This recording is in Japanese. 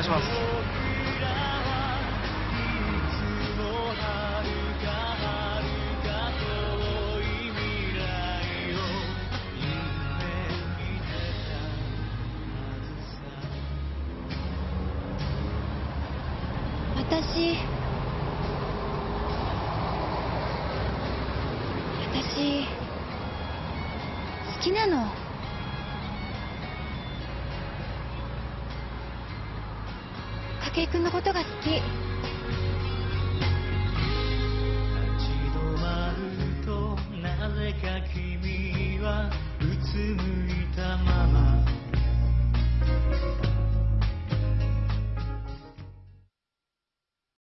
願いします。私私好きなの。筧君のことが好き。